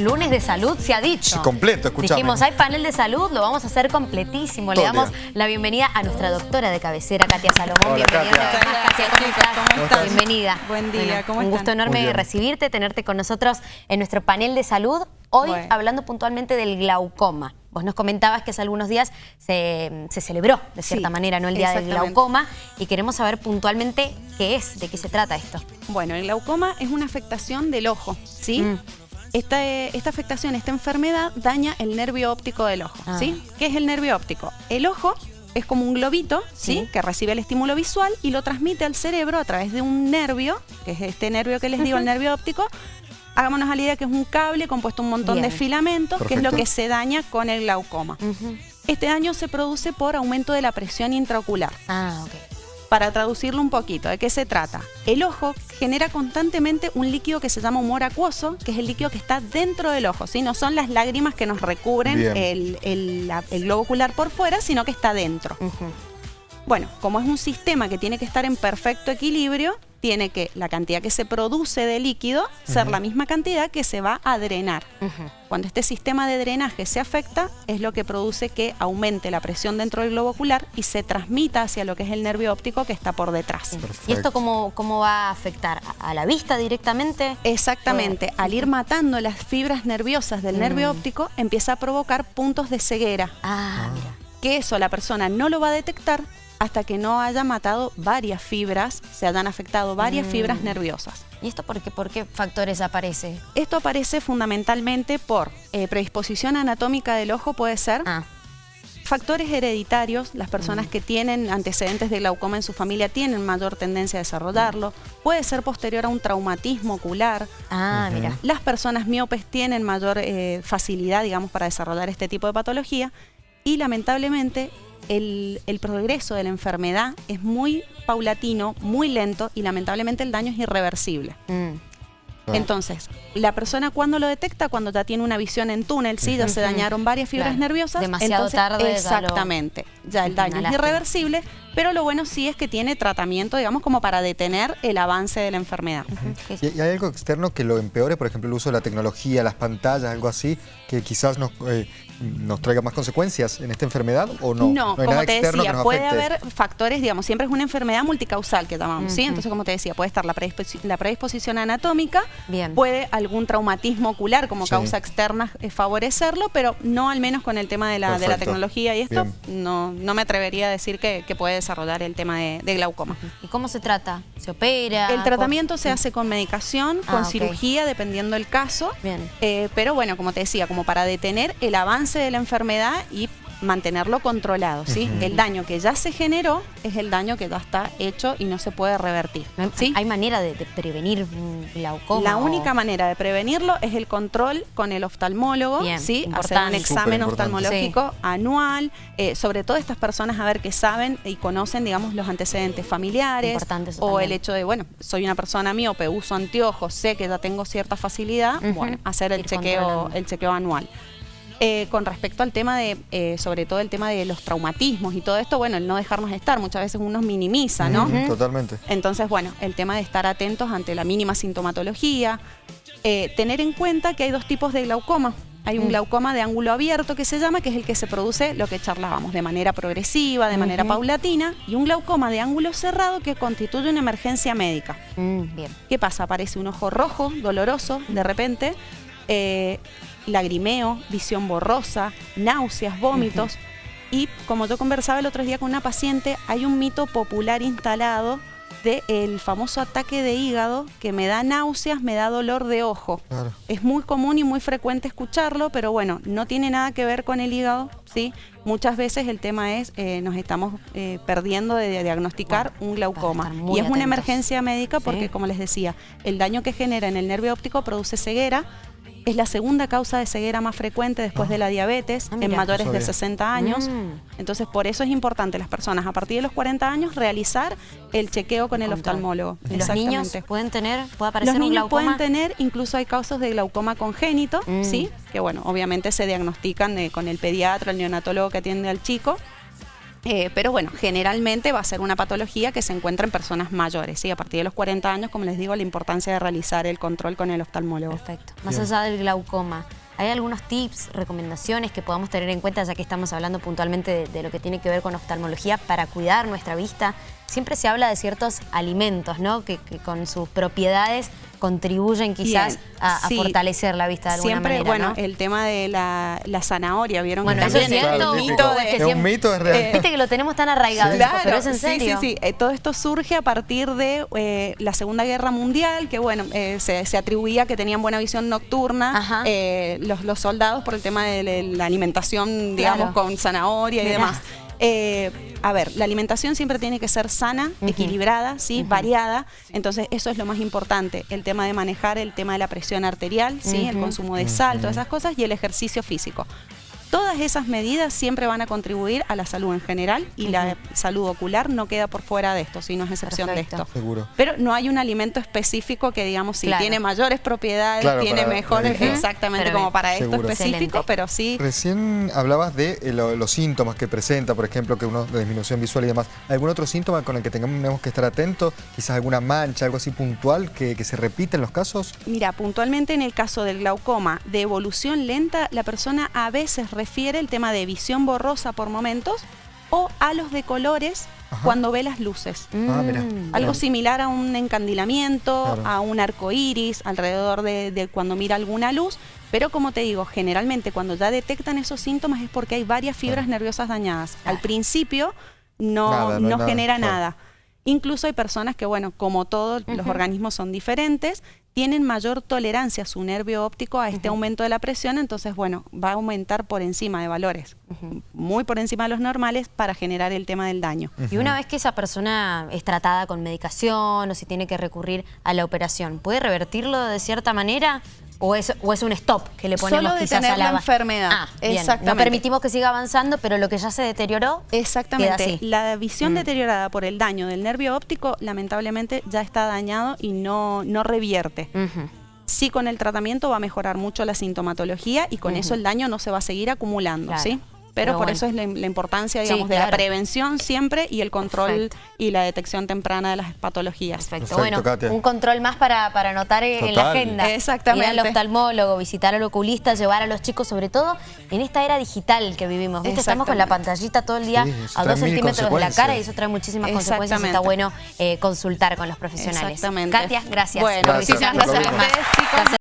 lunes de salud, se ha dicho. Sí, completo, escuchame. Dijimos, hay panel de salud, lo vamos a hacer completísimo. Todo Le damos día. la bienvenida a nuestra doctora de cabecera, Katia Salomón. Hola, bienvenida. Katia. Katia, ¿cómo estás? ¿Cómo estás? Bienvenida. Buen día, ¿cómo Un están? gusto enorme recibirte, tenerte con nosotros en nuestro panel de salud. Hoy Bueno. hablando puntualmente del glaucoma. Vos nos comentabas que hace algunos días se, se celebró, de cierta Sí, manera, ¿no? El Día del. Glaucoma. Y queremos saber puntualmente qué es, de qué se trata esto. Bueno, el glaucoma es una afectación del ojo, ¿sí? Mm. Esta, esta afectación, esta enfermedad daña el nervio óptico del ojo, Ah. ¿sí? ¿Qué es el nervio óptico? El ojo es como un globito, ¿sí? Sí. Que recibe el estímulo visual y lo transmite al cerebro a través de un nervio, que es este nervio que les digo, el nervio óptico. Hagámonos a la idea que es un cable compuesto de un montón de filamentos, que es lo que se daña con el glaucoma. Este daño se produce por aumento de la presión intraocular. Ah, ok. Para traducirlo un poquito, ¿de qué se trata? El ojo genera constantemente un líquido que se llama humor acuoso, que es el líquido que está dentro del ojo, ¿sí? No son las lágrimas que nos recubren el, el- la- el globo ocular por fuera, sino que está dentro. Bueno, como es un sistema que tiene que estar en perfecto equilibrio, tiene que la cantidad que se produce de líquido ser la misma cantidad que se va a drenar. Cuando este sistema de drenaje se afecta, es lo que produce que aumente la presión dentro del globo ocular y se transmita hacia lo que es el nervio óptico que está por detrás. ¿Y esto cómo, cómo va a afectar? ¿A a la vista directamente? Exactamente, al ir matando las fibras nerviosas del nervio óptico, empieza a provocar puntos de ceguera, Ah, mira. que eso la persona no lo va a detectar hasta que no haya matado varias fibras, se hayan afectado varias Mm. fibras nerviosas. ¿Y esto por qué, por qué factores aparece? Esto aparece fundamentalmente por eh, predisposición anatómica del ojo, puede ser, Ah, factores hereditarios, las personas Mm. que tienen antecedentes de glaucoma en su familia tienen mayor tendencia a desarrollarlo, puede ser posterior a un traumatismo ocular, ah mira. Las personas miopes tienen mayor eh, facilidad, digamos, para desarrollar este tipo de patología y lamentablemente el, el progreso de la enfermedad es muy paulatino, muy lento y lamentablemente el daño es irreversible. Mm. Claro. Entonces, la persona cuando lo detecta, cuando ya tiene una visión en túnel, sí, ya se dañaron varias fibras Claro. nerviosas. Demasiado entonces, tarde ya lo- Exactamente. Ya el daño es lástima. irreversible, pero lo bueno sí es que tiene tratamiento, digamos, como para detener el avance de la enfermedad. ¿Qué- ¿Y y hay algo externo que lo empeore? Por ejemplo, el uso de la tecnología, las pantallas, algo así, que quizás nos, eh, nos traiga más consecuencias en esta enfermedad o no? No, como te decía, puede haber factores, digamos, siempre es una enfermedad multicausal que llamamos, ¿sí? Entonces, como te decía, puede estar la, predisposi- la predisposición anatómica, Bien. puede algún traumatismo ocular como Sí. causa externa eh, favorecerlo, pero no al menos con el tema de la, de la tecnología y esto, Bien. no, no me atrevería a decir que, que puede desarrollar el tema de, de glaucoma. ¿Y cómo se trata? ¿Se opera? El tratamiento se hace con medicación, Ah, con cirugía, dependiendo del caso. Bien. Eh, pero bueno, como te decía, como para detener el avance de la enfermedad y mantenerlo controlado, ¿sí? El daño que ya se generó es el daño que ya está hecho y no se puede revertir, ¿No hay- ¿sí? ¿Hay manera de, de prevenir glaucoma? La o- única manera de prevenirlo es el control con el oftalmólogo, Bien, ¿sí? Hacer importante. un examen oftalmológico anual, eh, sobre todo estas personas a ver que saben y conocen, digamos, los antecedentes familiares o también. el hecho de, bueno, soy una persona miope, uso anteojos, sé que ya tengo cierta facilidad, bueno, hacer el Ir chequeo, el chequeo anual. Eh, con respecto al tema de, eh, sobre todo el tema de los traumatismos y todo esto, bueno, el no dejarnos estar, muchas veces uno minimiza, ¿no? Totalmente. Entonces, bueno, el tema de estar atentos ante la mínima sintomatología, eh, tener en cuenta que hay dos tipos de glaucoma. Hay un Mm. glaucoma de ángulo abierto que se llama, que es el que se produce lo que charlábamos, de manera progresiva, de manera paulatina, y un glaucoma de ángulo cerrado que constituye una emergencia médica. Mm, bien. ¿Qué pasa? Aparece un ojo rojo, doloroso, de repente, eh, lagrimeo, visión borrosa, náuseas, vómitos. Y como yo conversaba el otro día con una paciente, hay un mito popular instalado del famoso ataque de hígado que me da náuseas, me da dolor de ojo. Claro. Es muy común y muy frecuente escucharlo, pero bueno, no tiene nada que ver con el hígado, ¿sí? Muchas veces el tema es, eh, nos estamos eh, perdiendo de, de diagnosticar un glaucoma. Y es una emergencia médica porque, Sí. como les decía, el daño que genera en el nervio óptico produce ceguera. Es la segunda causa de ceguera más frecuente después Ah. de la diabetes Ah, en mayores No de sabía. 60 años. Mm. Entonces, por eso es importante las personas a partir de los 40 años realizar el chequeo con el oftalmólogo. ¿Y los niños Exactamente. pueden tener, puede aparecer Los un niños glaucoma? pueden tener, incluso hay casos de glaucoma congénito, Mm. ¿sí? Que bueno, obviamente se diagnostican eh, con el pediatra, el neonatólogo que atiende al chico. Eh, pero bueno, generalmente va a ser una patología que se encuentra en personas mayores. ¿sí? A partir de los 40 años, como les digo, la importancia de realizar el control con el oftalmólogo. Perfecto. Más allá del glaucoma, ¿hay algunos tips, recomendaciones que podamos tener en cuenta, ya que estamos hablando puntualmente de, de lo que tiene que ver con oftalmología, para cuidar nuestra vista? Siempre se habla de ciertos alimentos, ¿no? Que, que con sus propiedades contribuyen quizás a, a sí. fortalecer la vista de alguna Siempre, manera, bueno, ¿no? el tema de la, la zanahoria, ¿vieron? Bueno, que es o mito de- Es un mito, es real. Eh, Viste que lo tenemos tan arraigado, Claro, pero es en sí, serio. sí, sí. Eh, todo esto surge a partir de eh, la Segunda Guerra Mundial, que bueno, eh, se, se atribuía que tenían buena visión nocturna eh, los, los soldados por el tema de la- la alimentación, digamos, Claro. con zanahoria y Mirá. demás. Eh, a ver, la alimentación siempre tiene que ser sana, equilibrada, ¿sí? Variada. Entonces, eso es lo más importante. El tema de manejar el tema de la presión arterial, ¿sí? el consumo de sal, todas esas cosas, y el ejercicio físico. Todas esas medidas siempre van a contribuir a la salud en general y la salud ocular no queda por fuera de esto, sino es excepción Perfecto. de esto. Seguro. Pero no hay un alimento específico que digamos si Claro. tiene mayores propiedades, Claro, tiene mejores, exactamente Pero como bien. para esto Seguro. específico, Excelente. pero sí Recién hablabas de eh, lo- los síntomas que presenta, por ejemplo, que uno de disminución visual y demás. ¿Algún otro síntoma con el que tengamos que estar atentos? Quizás alguna mancha, algo así puntual que, que se repite en los casos. Mira, puntualmente en el caso del glaucoma de evolución lenta, la persona a veces refiere el tema de visión borrosa por momentos o halos de colores Ajá. cuando ve las luces. Ah, mira. Mm. Algo Claro. similar a un encandilamiento, Claro. a un arco iris, alrededor de, de cuando mira alguna luz. Pero como te digo, generalmente cuando ya detectan esos síntomas es porque hay varias fibras Claro. nerviosas dañadas. Al principio no, Nada, no hay no nada, genera claro. nada. Incluso hay personas que, bueno, como todos los organismos son diferentes, tienen mayor tolerancia su nervio óptico a este aumento de la presión, entonces, bueno, va a aumentar por encima de valores, muy por encima de los normales para generar el tema del daño. Y una vez que esa persona es tratada con medicación o si tiene que recurrir a la operación, ¿puede revertirlo de cierta manera? ¿O es, o es un stop que le ponemos Solo de quizás tener a la, la enfermedad. Ah, bien. No Exactamente. permitimos que siga avanzando, pero lo que ya se deterioró Exactamente. queda así. La visión Mm. deteriorada por el daño del nervio óptico, lamentablemente, ya está dañado y no, no revierte. Ujú. Sí, con el tratamiento va a mejorar mucho la sintomatología y con eso el daño no se va a seguir acumulando, Claro. ¿sí? Pero, Pero por bueno. eso es la, la importancia, Sí, digamos, de claro. la prevención siempre y el control Perfecto. y la detección temprana de las patologías. Perfecto. Perfecto, bueno, Katia. un control más para, para anotar en la agenda. Exactamente. Ir al oftalmólogo, visitar al oculista, llevar a los chicos, sobre todo en esta era digital que vivimos. ¿viste? Estamos con la pantallita todo el día Sí, a dos centímetros de la cara y eso trae muchísimas consecuencias. Está bueno eh, consultar con los profesionales. Exactamente. Katia, gracias. Bueno, Gracias, muchísimas gracias a ustedes, chicos.